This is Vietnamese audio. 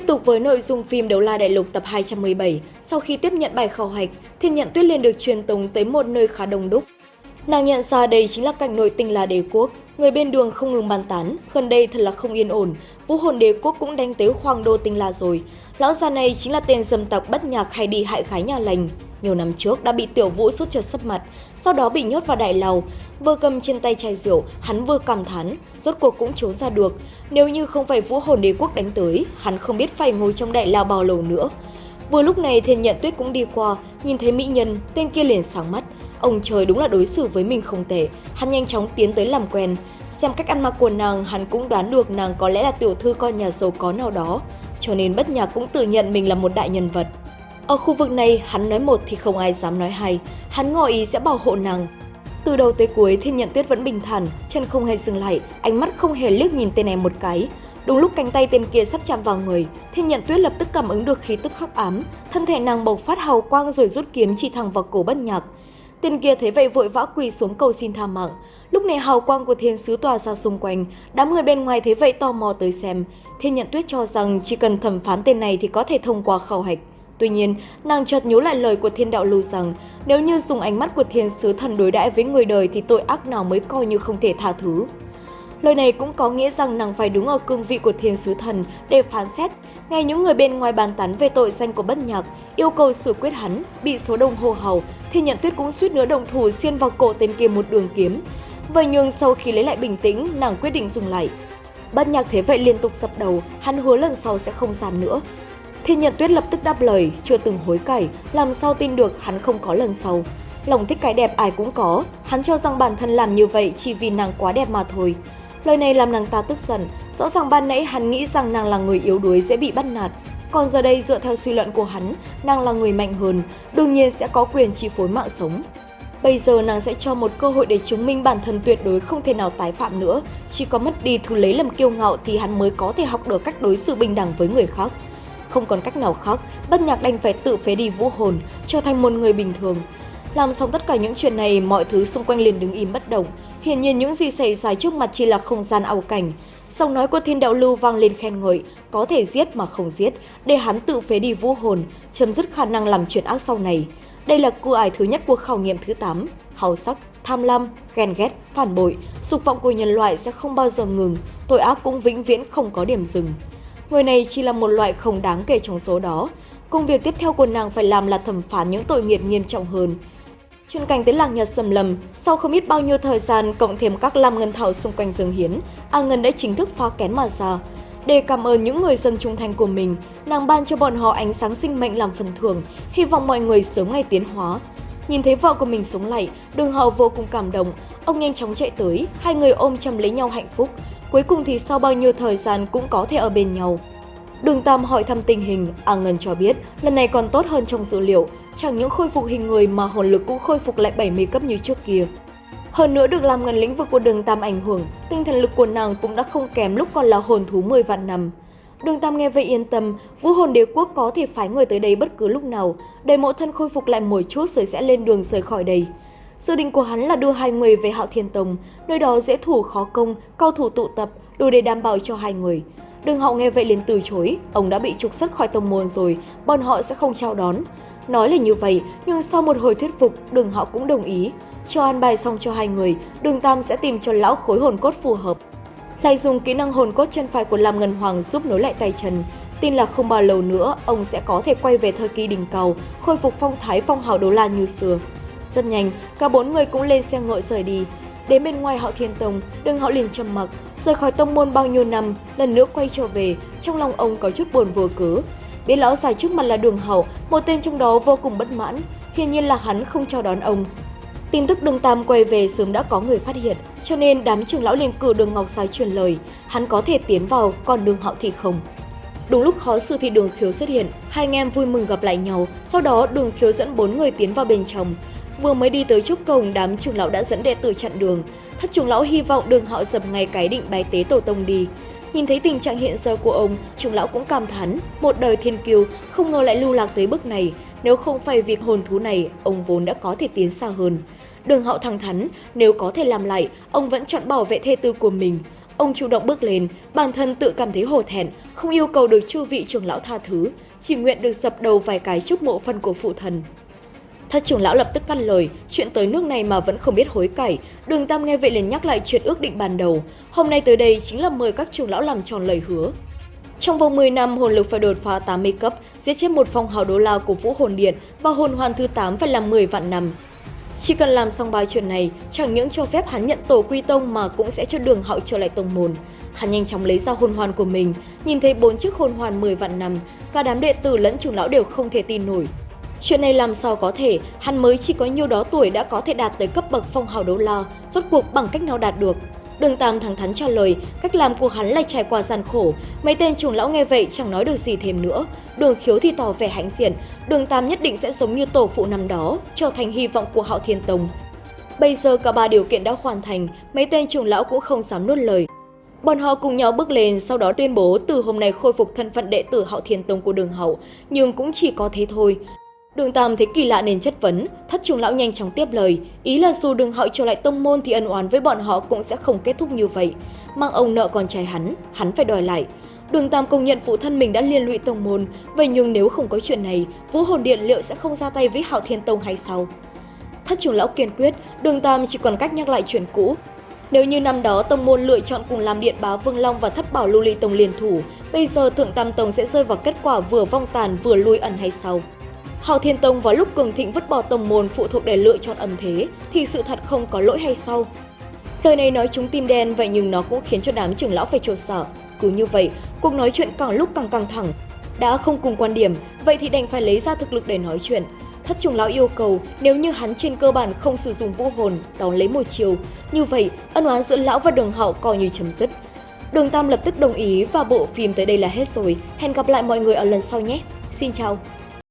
Tiếp tục với nội dung phim Đấu La Đại Lục tập 217, sau khi tiếp nhận bài khảo hạch, Thiên Nhận Tuyết liền được truyền tống tới một nơi khá đông đúc. Nàng nhận ra đây chính là cảnh nội tinh La Đế Quốc, người bên đường không ngừng bàn tán, gần đây thật là không yên ổn, Vũ Hồn Đế Quốc cũng đánh tới Hoàng Đô Tinh La rồi. Lão già này chính là tên dâm tặc bất nhạc hay đi hại gái nhà lành. Nhiều năm trước đã bị Tiểu Vũ sút trượt sấp mặt, sau đó bị nhốt vào đại lầu. Vừa cầm trên tay chai rượu, hắn vừa cảm thán, rốt cuộc cũng trốn ra được. Nếu như không phải Vũ Hồn Đế Quốc đánh tới, hắn không biết phải ngồi trong đại lao bao lâu nữa. Vừa lúc này Thiên Nhận Tuyết cũng đi qua, nhìn thấy mỹ nhân, tên kia liền sáng mắt. Ông trời đúng là đối xử với mình không tệ, hắn nhanh chóng tiến tới làm quen. Xem cách ăn mặc của nàng, hắn cũng đoán được nàng có lẽ là tiểu thư con nhà giàu có nào đó, cho nên bất nhạc cũng tự nhận mình là một đại nhân vật. Ở khu vực này, hắn nói một thì không ai dám nói hai, hắn ngỏ ý sẽ bảo hộ nàng. Từ đầu tới cuối, Thiên Nhận Tuyết vẫn bình thản, chân không hề dừng lại, ánh mắt không hề liếc nhìn tên này một cái. Đúng lúc cánh tay tên kia sắp chạm vào người, Thiên Nhận Tuyết lập tức cảm ứng được khí tức khắc ám, thân thể nàng bộc phát hào quang rồi rút kiếm chỉ thẳng vào cổ bất nhạc. Tên kia thấy vậy vội vã quỳ xuống cầu xin tha mạng. Lúc này hào quang của thiên sứ tỏa ra xung quanh, đám người bên ngoài thấy vậy tò mò tới xem. Thiên nhận tuyết cho rằng chỉ cần thẩm phán tên này thì có thể thông qua khảo hạch. Tuy nhiên, nàng chợt nhớ lại lời của thiên đạo lưu rằng nếu như dùng ánh mắt của thiên sứ thần đối đãi với người đời thì tội ác nào mới coi như không thể tha thứ. Lời này cũng có nghĩa rằng nàng phải đứng ở cương vị của thiên sứ thần để phán xét. Nghe những người bên ngoài bàn tán về tội danh của bất nhạc, yêu cầu xử quyết hắn, bị số đông hô hào, thì nhận tuyết cũng suýt nữa đồng thủ xiên vào cổ tên kia một đường kiếm. Vậy nhưng sau khi lấy lại bình tĩnh, nàng quyết định dừng lại. Bất nhạc thế vậy liên tục dập đầu, hắn hứa lần sau sẽ không dám nữa. Thiên nhận tuyết lập tức đáp lời, chưa từng hối cải, làm sao tin được hắn không có lần sau. Lòng thích cái đẹp ai cũng có, hắn cho rằng bản thân làm như vậy chỉ vì nàng quá đẹp mà thôi. Lời này làm nàng ta tức giận, rõ ràng ban nãy hắn nghĩ rằng nàng là người yếu đuối dễ bị bắt nạt. Còn giờ đây dựa theo suy luận của hắn, nàng là người mạnh hơn, đương nhiên sẽ có quyền chi phối mạng sống. Bây giờ nàng sẽ cho một cơ hội để chứng minh bản thân tuyệt đối không thể nào tái phạm nữa. Chỉ có mất đi thứ lấy làm kiêu ngạo thì hắn mới có thể học được cách đối xử bình đẳng với người khác. Không còn cách nào khác, bất nhạc đành phải tự phế đi vũ hồn, trở thành một người bình thường. Làm xong tất cả những chuyện này, mọi thứ xung quanh liền đứng im bất động. Hiển nhiên những gì xảy ra trước mặt chỉ là không gian ảo cảnh. Giọng nói của thiên đạo lưu vang lên khen ngợi, có thể giết mà không giết, để hắn tự phế đi vũ hồn, chấm dứt khả năng làm chuyện ác sau này. Đây là cua ải thứ nhất của khảo nghiệm thứ 8, hào sắc, tham lam, ghen ghét, phản bội, dục vọng của nhân loại sẽ không bao giờ ngừng, tội ác cũng vĩnh viễn không có điểm dừng. Người này chỉ là một loại không đáng kể trong số đó. Công việc tiếp theo của nàng phải làm là thẩm phán những tội nghiệt nghiêm trọng hơn. Chuyên cảnh tới làng Nhật Sầm Lầm, sau không biết bao nhiêu thời gian cộng thêm các lam ngân thảo xung quanh rừng hiến, A Ngân đã chính thức phá kén mà ra. Để cảm ơn những người dân trung thành của mình, nàng ban cho bọn họ ánh sáng sinh mệnh làm phần thưởng, hy vọng mọi người sớm ngày tiến hóa. Nhìn thấy vợ của mình sống lại, đường hậu vô cùng cảm động, ông nhanh chóng chạy tới, hai người ôm chầm lấy nhau hạnh phúc. Cuối cùng thì sau bao nhiêu thời gian cũng có thể ở bên nhau. Đường Tam hỏi thăm tình hình, A Ngân cho biết lần này còn tốt hơn trong dữ liệu, chẳng những khôi phục hình người mà hồn lực cũng khôi phục lại 70 cấp như trước kia. Hơn nữa được làm Ngân lĩnh vực của đường Tam ảnh hưởng, tinh thần lực của nàng cũng đã không kém lúc còn là hồn thú 10 vạn năm. Đường Tam nghe vậy yên tâm, vũ hồn đế quốc có thể phái người tới đây bất cứ lúc nào, để mộ thân khôi phục lại một chút rồi sẽ lên đường rời khỏi đây. Dự định của hắn là đưa hai người về Hạo Thiên Tông, nơi đó dễ thủ khó công, cao thủ tụ tập, đủ để đảm bảo cho hai người. Đường hậu nghe vậy liền từ chối, ông đã bị trục xuất khỏi tông môn rồi, bọn họ sẽ không chào đón. Nói là như vậy, nhưng sau một hồi thuyết phục, đường hậu cũng đồng ý. Cho an bài xong cho hai người, đường Tam sẽ tìm cho lão khối hồn cốt phù hợp. Lại dùng kỹ năng hồn cốt chân phải của Lam Ngân Hoàng giúp nối lại tay chân. Tin là không bao lâu nữa, ông sẽ có thể quay về thời kỳ đỉnh cầu, khôi phục phong thái phong hào đô la như xưa. Rất nhanh, cả bốn người cũng lên xe ngựa rời đi. Đến bên ngoài họ Thiên Tông, đừng họ liền trầm mặc, rời khỏi tông môn bao nhiêu năm, lần nữa quay trở về, trong lòng ông có chút buồn vô cớ. Biết lão già trước mặt là đường hậu, một tên trong đó vô cùng bất mãn, hiển nhiên là hắn không chào đón ông. Tin tức đường Tam quay về sớm đã có người phát hiện, cho nên đám trưởng lão liền cử đường Ngọc Sái truyền lời, hắn có thể tiến vào, còn đường hậu thì không. Đúng lúc khó xử thì đường khiếu xuất hiện, hai anh em vui mừng gặp lại nhau, sau đó đường khiếu dẫn bốn người tiến vào bên trong. Vừa mới đi tới trúc cổng, đám trưởng lão đã dẫn đệ tử chặn đường. Thất trưởng lão hy vọng đường họ dập ngay cái định bái tế tổ tông đi. Nhìn thấy tình trạng hiện giờ của ông, trưởng lão cũng cảm thán, một đời thiên kiều không ngờ lại lưu lạc tới bước này. Nếu không phải việc hồn thú này, ông vốn đã có thể tiến xa hơn. Đường hậu thẳng thắn, nếu có thể làm lại, ông vẫn chọn bảo vệ thê tư của mình. ông chủ động bước lên, bản thân tự cảm thấy hổ thẹn, không yêu cầu được chư vị trưởng lão tha thứ, chỉ nguyện được dập đầu vài cái chúc mộ phân của phụ thần. Thất trưởng lão lập tức căn lời, chuyện tới nước này mà vẫn không biết hối cải. Đường Tam nghe vậy liền nhắc lại chuyện ước định ban đầu. Hôm nay tới đây chính là mời các trưởng lão làm tròn lời hứa. Trong vòng 10 năm, hồn lực phải đột phá 80 cấp, giết chết một phong hào đô la của Vũ Hồn Điện và hồn hoàn thứ 8 phải làm 10 vạn năm. Chỉ cần làm xong bài chuyện này, chẳng những cho phép hắn nhận tổ quy tông mà cũng sẽ cho đường hạo trở lại tông môn. Hắn nhanh chóng lấy ra hồn hoàn của mình, nhìn thấy bốn chiếc hồn hoàn 10 vạn năm, cả đám đệ tử lẫn trưởng lão đều không thể tin nổi. Chuyện này làm sao có thể, hắn mới chỉ có nhiêu đó tuổi đã có thể đạt tới cấp bậc phong hào đấu la, rốt cuộc bằng cách nào đạt được. Đường Tam thẳng thắn trả lời, cách làm của hắn lại trải qua gian khổ. Mấy tên trưởng lão nghe vậy chẳng nói được gì thêm nữa. Đường khiếu thì tỏ vẻ hãnh diện, đường Tam nhất định sẽ giống như tổ phụ năm đó, trở thành hy vọng của Hạo Thiên Tông. Bây giờ cả ba điều kiện đã hoàn thành, mấy tên trưởng lão cũng không dám nuốt lời. Bọn họ cùng nhau bước lên, sau đó tuyên bố từ hôm nay khôi phục thân phận đệ tử Hạo Thiên Tông của đường Hậu, nhưng cũng chỉ có thế thôi. Đường Tam thấy kỳ lạ nên chất vấn, thất trùng lão nhanh chóng tiếp lời, ý là dù đường hạo trở lại tông môn thì ân oán với bọn họ cũng sẽ không kết thúc như vậy. Mang ông nợ con trai hắn, hắn phải đòi lại. Đường Tam công nhận phụ thân mình đã liên lụy tông môn, vậy nhưng nếu không có chuyện này, Vũ Hồn Điện liệu sẽ không ra tay với Hạo Thiên Tông hay sao? Thất trưởng lão kiên quyết, Đường Tam chỉ còn cách nhắc lại chuyện cũ. Nếu như năm đó tông môn lựa chọn cùng làm điện báo Vương Long và Thất Bảo Lưu Ly Tông liên thủ, bây giờ Thượng Tam Tông sẽ rơi vào kết quả vừa vong tàn vừa lui ẩn hay sao? Hào Thiên Tông vào lúc cường thịnh vứt bỏ tông môn phụ thuộc để lựa chọn ẩn thế, thì sự thật không có lỗi hay sao? Lời này nói chúng tim đen vậy nhưng nó cũng khiến cho đám trưởng lão phải trột sở. Cứ như vậy, cuộc nói chuyện càng lúc càng căng thẳng. Đã không cùng quan điểm, vậy thì đành phải lấy ra thực lực để nói chuyện. Thất trưởng lão yêu cầu nếu như hắn trên cơ bản không sử dụng vũ hồn, đón lấy một chiều, như vậy ân oán giữa lão và đường hậu coi như chấm dứt. Đường Tam lập tức đồng ý và bộ phim tới đây là hết rồi. Hẹn gặp lại mọi người ở lần sau nhé. Xin chào!